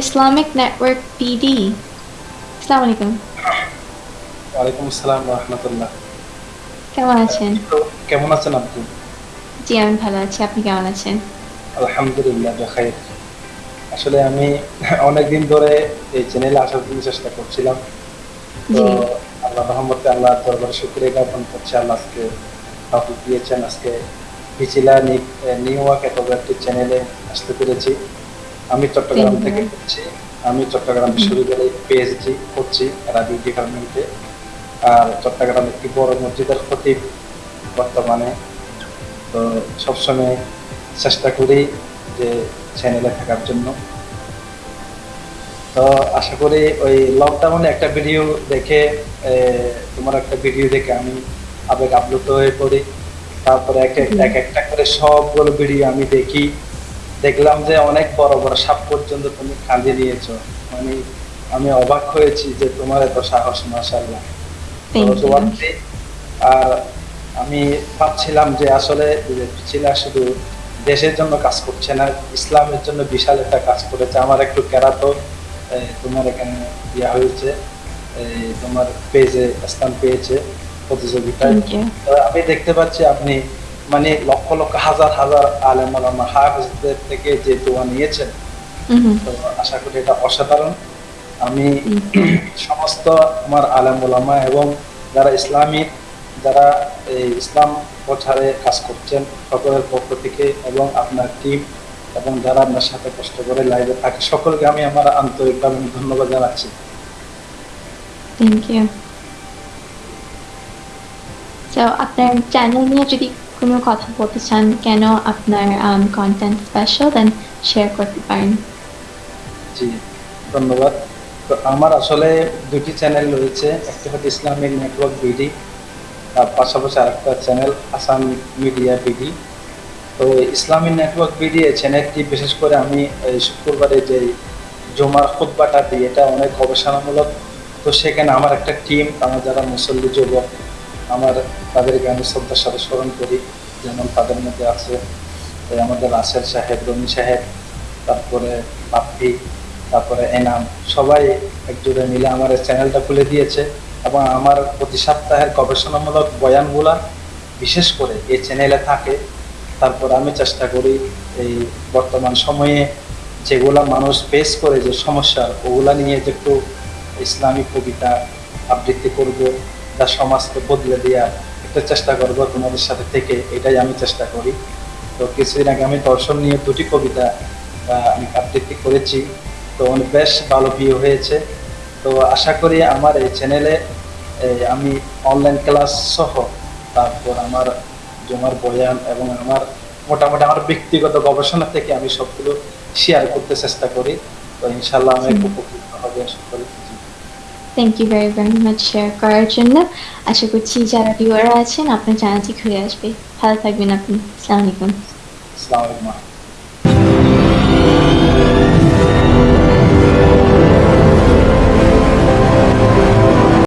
Islamic Network PD. আসসালামু আলাইকুম ওয়ালাইকুম আসসালাম রহমতুল্লাহ কেমন আছেন? কেমন আছেন আপনি? জি আমি ভালো আছি। আপনি কেমন আছেন? আলহামদুলিল্লাহ বেখাইর আসলে আমি অনেকদিন ধরে এই চ্যানেলে আসার জন্য চেষ্টা করছিলাম। তো আল্লাহ রহমতে আল্লাহ দরবারে শুক্রিয়া জ্ঞাপন করছি আল্লাহ আজকে টপিক দিয়েছেন। আজকে পিছিলা নিউ ওয়ার্ক এত একটি চ্যানেলে আসতে পেরেছি। আমি চট্টগ্রাম থেকে করছি। আমি চট্টগ্রাম বিশ্ববিদ্যালয়ে পিএইচডি করছি আরবি ডিপার্টমেন্টে আর চট্টগ্রাম একটি বড় মসজিদের খতিব বর্তমানে। তো সবসময় চেষ্টা করি যে চ্যানেলে থাকার জন্য। তো আশা করি ওই লকডাউনে একটা ভিডিও দেখে তোমার একটা ভিডিও দেখে আমি আবেগ আপ্লুত হয়ে পড়ি। তারপরে এক একটা করে সবগুলো ভিডিও আমি দেখি। দেখলাম যে অনেক বড় বড় সাপ পর্যন্ত তুমি কাঁদে নিয়েছো। মানে আমি অবাক হয়েছি যে তোমার এত সাহস মাসাল্লাহ আর আমি ভাবছিলাম যে আসলে শুধু দেশের জন্য কাজ করছে না ইসলামের জন্য বিশাল একটা কাজ করেছে। আমার একটু কেরাতো তোমার এখানে ইয়া হয়েছে তোমার পেজে স্থান পেয়েছে প্রতিযোগিতায়। আমি দেখতে পাচ্ছি আপনি মানে লক্ষ লক্ষ হাজার হাজার আলেম আলামা হাফেজদের থেকে যে দোয়া নিয়েছেন। তো আশা করি এটা অসাধারণ। আমি সমস্ত আমার আলেম ওলামা এবং যারা ইসলামিক যারা এই ইসলাম প্রচারে কাজ করছেন সকলের পক্ষ থেকে এবং আপনার টিম এবং যারা আপনার সাথে কষ্ট করে লাইভে থাকে সকলকে আমি আমার আন্তরিকভাবে ধন্যবাদ জানাচ্ছি। থ্যাংক ইউ আপনার চ্যানেল নিয়ে যদি কোনো কথা বলতে চান কেন আপনার কন্টেন্ট স্পেশাল দেন শেয়ার করতে পারেন। জি, ধন্যবাদ। তো আমার আসলে দুটি চ্যানেল রয়েছে, একটা হচ্ছে ইসলামিক নেটওয়ার্ক বিডি তার পাশাপাশি আরেকটা চ্যানেল আসাম মিডিয়া বিডি তো ইসলামিক নেটওয়ার্ক বিডি এই চ্যানেলটি বিশেষ করে আমি শুক্রবারে যে জমার খুতবাটা দিই এটা অনেক গবেষণামূলক। তো সেখানে আমার একটা টিম আমার যারা মুসল্লি, যুবক আমার তাদেরকে আমি শ্রদ্ধার সাথে স্মরণ করি। যেমন তাদের মধ্যে আছে আমাদের রাসেল সাহেব রমি সাহেব, তারপরে বাপ্পি, তারপরে এনাম, সবাই একজোড়ে মিলে আমার এই চ্যানেলটা খুলে দিয়েছে এবং আমার প্রতি সপ্তাহের গবেষণামূলক বয়ানগুলা বিশেষ করে এই চ্যানেলে থাকে। তারপর আমি চেষ্টা করি এই বর্তমান সময়ে যেগুলা মানুষ ফেস করে যে সমস্যা ওগুলা নিয়ে যে একটু ইসলামিক কবিতা আবৃত্তি করব। যা সমাজকে বদলে দেওয়ার একটা চেষ্টা করব তোমাদের সাথে থেকে এটাই আমি চেষ্টা করি তো কিছুদিন আগে আমি দর্শন নিয়ে দুটি কবিতা আমি আবৃত্তি করেছি তো অনেক বেশ ভালো ভিউ হয়েছে তো আশা করি আমার এই চ্যানেলে আমি অনলাইন ক্লাস সহ তারপর আমার জমার বয়ান এবং আমার মোটামুটি আমার ব্যক্তিগত গবেষণা থেকে আমি সবগুলো শেয়ার করতে চেষ্টা করি তো ইনশাল্লাহ আমি। উপকৃত হবে সকলে জি। Thank you very very much share করার জন্য। আশা করছি যারা ভিউয়ার আছেন, আপনার চ্যানেলটি ঘুরে আসবে। ভালো থাকবেন আপনি। আসসালামু আলাইকুম। আসসালামু আলাইকুম।